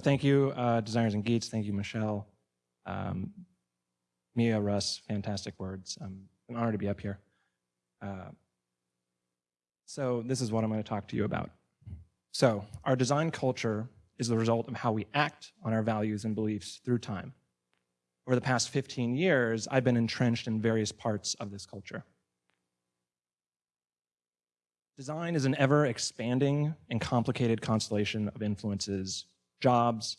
So thank you, uh, designers and geeks. Thank you, Michelle. Um, Mia, Russ, fantastic words. I'm an honor to be up here. Uh, so this is what I'm going to talk to you about. So our design culture is the result of how we act on our values and beliefs through time. Over the past 15 years, I've been entrenched in various parts of this culture. Design is an ever expanding and complicated constellation of influences, jobs,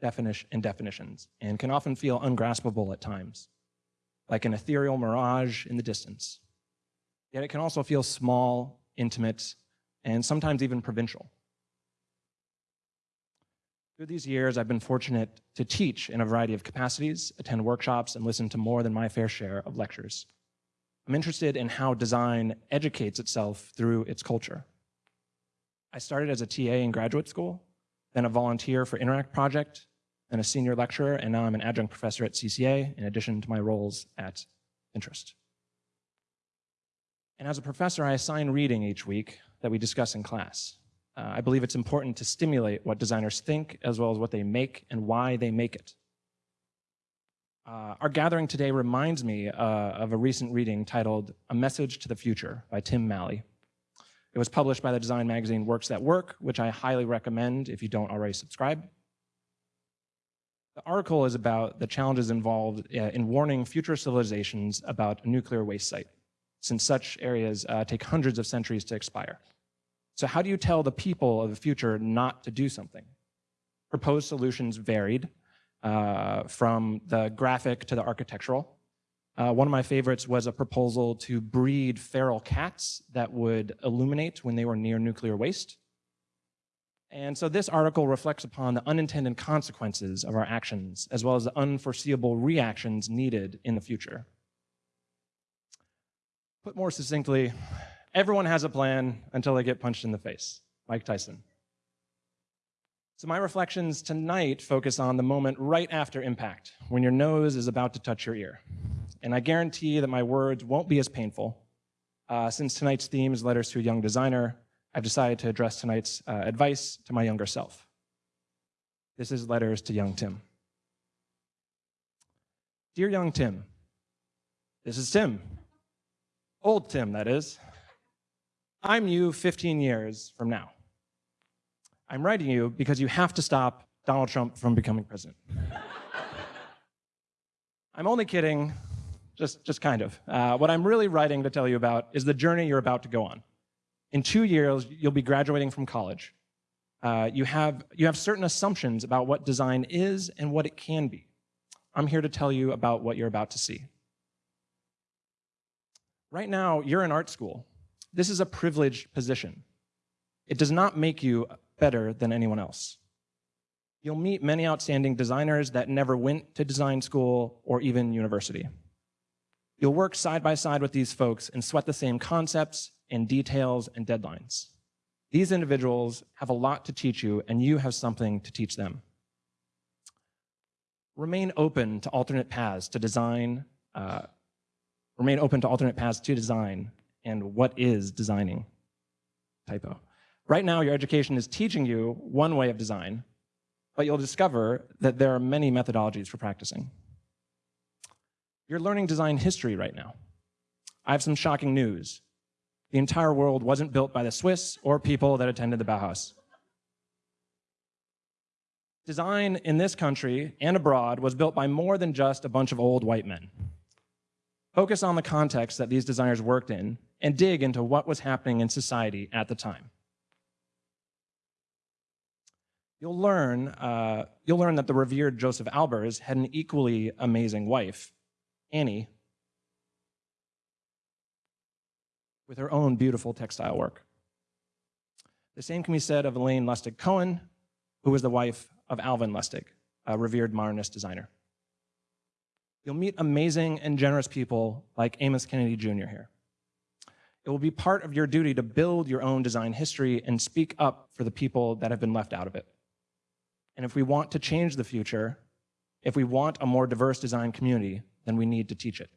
definition, and definitions, and can often feel ungraspable at times, like an ethereal mirage in the distance. Yet it can also feel small, intimate, and sometimes even provincial. Through these years, I've been fortunate to teach in a variety of capacities, attend workshops, and listen to more than my fair share of lectures. I'm interested in how design educates itself through its culture. I started as a TA in graduate school, then a volunteer for Inneract Project, then a senior lecturer, and now I'm an adjunct professor at CCA in addition to my roles at Pinterest. And as a professor, I assign reading each week that we discuss in class. Uh, I believe it's important to stimulate what designers think as well as what they make and why they make it. Uh, our gathering today reminds me uh, of a recent reading titled A Message to the Future by Tim Maly. It was published by the design magazine Works That Work, which I highly recommend if you don't already subscribe. The article is about the challenges involved uh, in warning future civilizations about a nuclear waste site, since such areas uh, take hundreds of centuries to expire. So how do you tell the people of the future not to do something? Proposed solutions varied uh, from the graphic to the architectural. Uh, one of my favorites was a proposal to breed feral cats that would illuminate when they were near nuclear waste. And so this article reflects upon the unintended consequences of our actions, as well as the unforeseeable reactions needed in the future. Put more succinctly, Everyone has a plan until they get punched in the face. Mike Tyson. So my reflections tonight focus on the moment right after impact, when your nose is about to touch your ear. And I guarantee that my words won't be as painful. Uh, since tonight's theme is letters to a young designer, I've decided to address tonight's uh, advice to my younger self. This is letters to young Tim. Dear young Tim, this is Tim. Old Tim, that is. I'm you 15 years from now. I'm writing you because you have to stop Donald Trump from becoming president. I'm only kidding, just, just kind of. Uh, what I'm really writing to tell you about is the journey you're about to go on. In two years, you'll be graduating from college. Uh, you, have, you have certain assumptions about what design is and what it can be. I'm here to tell you about what you're about to see. Right now, you're in art school, this is a privileged position. It does not make you better than anyone else. You'll meet many outstanding designers that never went to design school or even university. You'll work side by side with these folks and sweat the same concepts and details and deadlines. These individuals have a lot to teach you and you have something to teach them. Remain open to alternate paths to design, uh, remain open to alternate paths to design and what is designing. Typo. Right now, your education is teaching you one way of design, but you'll discover that there are many methodologies for practicing. You're learning design history right now. I have some shocking news. The entire world wasn't built by the Swiss or people that attended the Bauhaus. Design in this country and abroad was built by more than just a bunch of old white men. Focus on the context that these designers worked in and dig into what was happening in society at the time. You'll learn, uh, you'll learn that the revered Josef Albers had an equally amazing wife, Anni, with her own beautiful textile work. The same can be said of Elaine Lustig Cohen, who was the wife of Alvin Lustig, a revered modernist designer. You'll meet amazing and generous people like Amos Kennedy Jr. here. It will be part of your duty to build your own design history and speak up for the people that have been left out of it. And if we want to change the future, if we want a more diverse design community, then we need to teach it.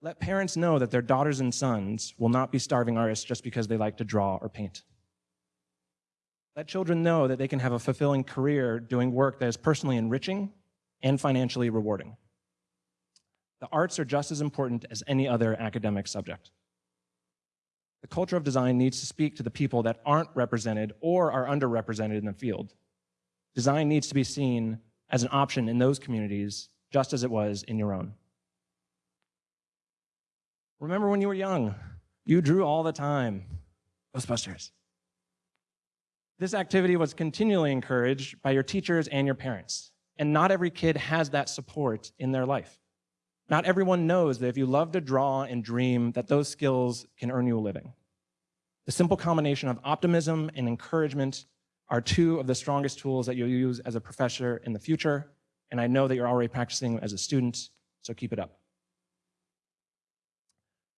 Let parents know that their daughters and sons will not be starving artists just because they like to draw or paint. Let children know that they can have a fulfilling career doing work that is personally enriching and financially rewarding. The arts are just as important as any other academic subject. The culture of design needs to speak to the people that aren't represented or are underrepresented in the field. Design needs to be seen as an option in those communities, just as it was in your own. Remember when you were young, you drew all the time. Ghostbusters. This activity was continually encouraged by your teachers and your parents. And not every kid has that support in their life. Not everyone knows that if you love to draw and dream, that those skills can earn you a living. The simple combination of optimism and encouragement are two of the strongest tools that you'll use as a professor in the future, and I know that you're already practicing as a student, so keep it up.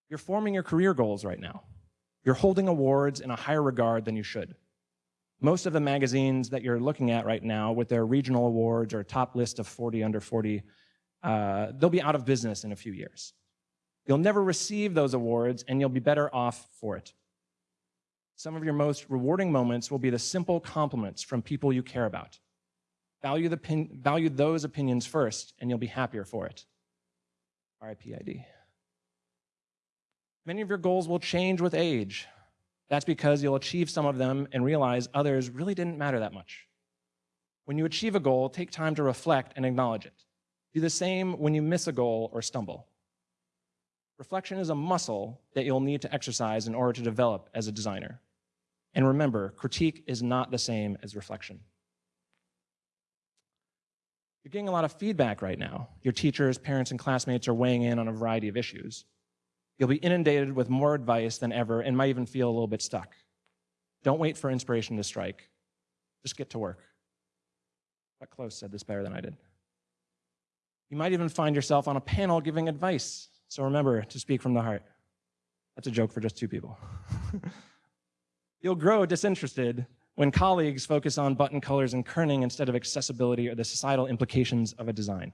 You're forming your career goals right now. You're holding awards in a higher regard than you should. Most of the magazines that you're looking at right now with their regional awards or top list of 40 under 40, uh, they'll be out of business in a few years. You'll never receive those awards and you'll be better off for it. Some of your most rewarding moments will be the simple compliments from people you care about. Value, the value those opinions first and you'll be happier for it. RIPID. Many of your goals will change with age. That's because you'll achieve some of them and realize others really didn't matter that much. When you achieve a goal, take time to reflect and acknowledge it. Do the same when you miss a goal or stumble. Reflection is a muscle that you'll need to exercise in order to develop as a designer. And remember, critique is not the same as reflection. You're getting a lot of feedback right now. Your teachers, parents, and classmates are weighing in on a variety of issues. You'll be inundated with more advice than ever and might even feel a little bit stuck. Don't wait for inspiration to strike. Just get to work. Chuck Close said this better than I did. You might even find yourself on a panel giving advice. So remember to speak from the heart. That's a joke for just two people. You'll grow disinterested when colleagues focus on button colors and kerning instead of accessibility or the societal implications of a design.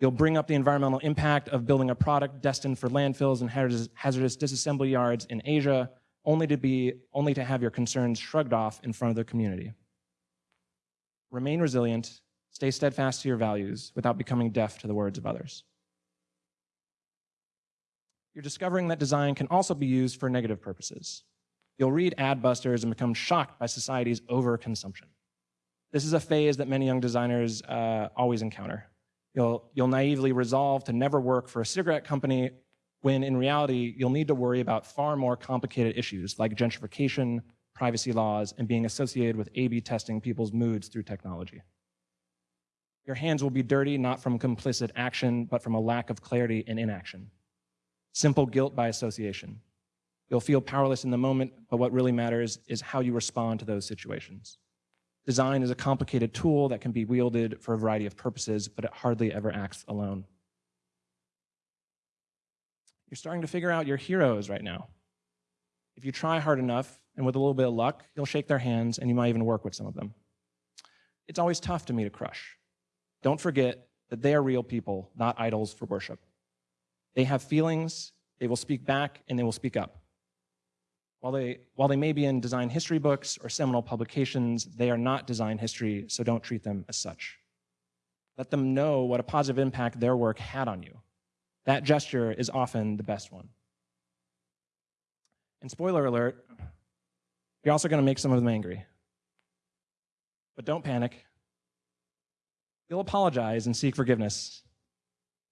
You'll bring up the environmental impact of building a product destined for landfills and hazardous disassembly yards in Asia, only to, be, only to have your concerns shrugged off in front of the community. Remain resilient, stay steadfast to your values without becoming deaf to the words of others. You're discovering that design can also be used for negative purposes. You'll read Adbusters and become shocked by society's overconsumption. This is a phase that many young designers uh, always encounter. You'll, you'll naively resolve to never work for a cigarette company when in reality, you'll need to worry about far more complicated issues like gentrification, privacy laws, and being associated with A-B testing people's moods through technology. Your hands will be dirty not from complicit action, but from a lack of clarity and inaction. Simple guilt by association. You'll feel powerless in the moment, but what really matters is how you respond to those situations. Design is a complicated tool that can be wielded for a variety of purposes, but it hardly ever acts alone. You're starting to figure out your heroes right now. If you try hard enough, and with a little bit of luck, you'll shake their hands and you might even work with some of them. It's always tough to meet a crush. Don't forget that they are real people, not idols for worship. They have feelings, they will speak back, and they will speak up. While they, while they may be in design history books or seminal publications, they are not design history, so don't treat them as such. Let them know what a positive impact their work had on you. That gesture is often the best one. And spoiler alert, you're also going to make some of them angry. But don't panic. You'll apologize and seek forgiveness.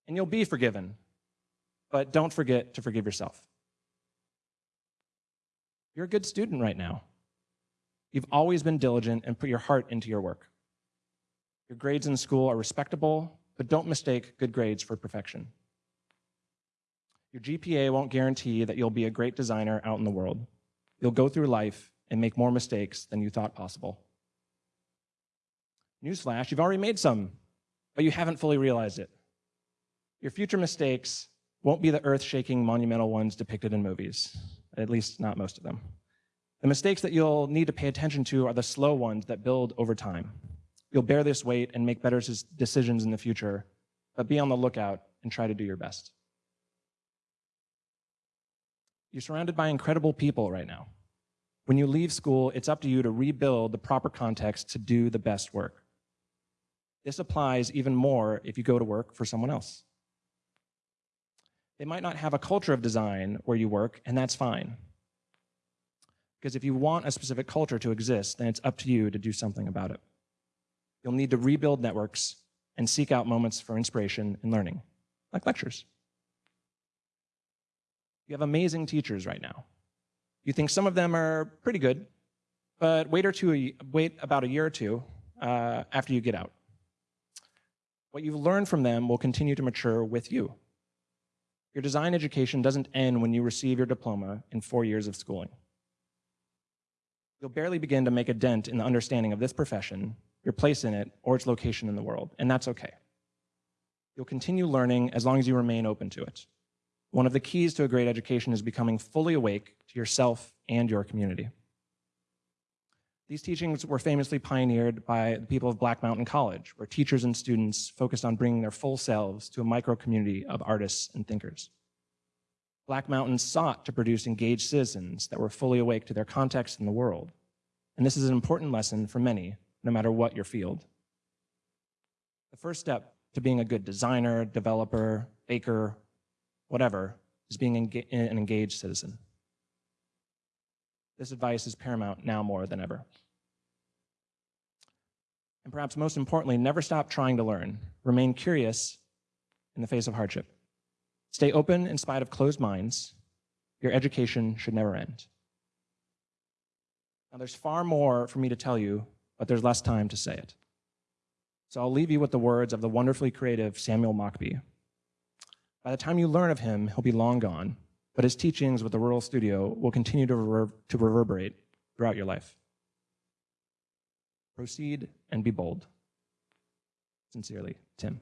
And you'll be forgiven. But don't forget to forgive yourself. You're a good student right now. You've always been diligent and put your heart into your work. Your grades in school are respectable, but don't mistake good grades for perfection. Your GPA won't guarantee that you'll be a great designer out in the world. You'll go through life and make more mistakes than you thought possible. Newsflash, you've already made some, but you haven't fully realized it. Your future mistakes won't be the earth-shaking monumental ones depicted in movies at least not most of them. The mistakes that you'll need to pay attention to are the slow ones that build over time. You'll bear this weight and make better decisions in the future, but be on the lookout and try to do your best. You're surrounded by incredible people right now. When you leave school, it's up to you to rebuild the proper context to do the best work. This applies even more if you go to work for someone else. They might not have a culture of design where you work, and that's fine. Because if you want a specific culture to exist, then it's up to you to do something about it. You'll need to rebuild networks and seek out moments for inspiration and learning, like lectures. You have amazing teachers right now. You think some of them are pretty good, but wait, or two, wait about a year or two uh, after you get out. What you've learned from them will continue to mature with you. Your design education doesn't end when you receive your diploma in four years of schooling. You'll barely begin to make a dent in the understanding of this profession, your place in it, or its location in the world, and that's okay. You'll continue learning as long as you remain open to it. One of the keys to a great education is becoming fully awake to yourself and your community. These teachings were famously pioneered by the people of Black Mountain College, where teachers and students focused on bringing their full selves to a micro community of artists and thinkers. Black Mountain sought to produce engaged citizens that were fully awake to their context in the world. And this is an important lesson for many, no matter what your field. The first step to being a good designer, developer, baker, whatever, is being an engaged citizen. This advice is paramount now more than ever. And perhaps most importantly, never stop trying to learn. Remain curious in the face of hardship. Stay open in spite of closed minds. Your education should never end. Now, there's far more for me to tell you, but there's less time to say it. So I'll leave you with the words of the wonderfully creative Samuel Mockbee. By the time you learn of him, he'll be long gone, but his teachings with the Rural Studio will continue to, rever to reverberate throughout your life. Proceed and be bold. Sincerely, Tim.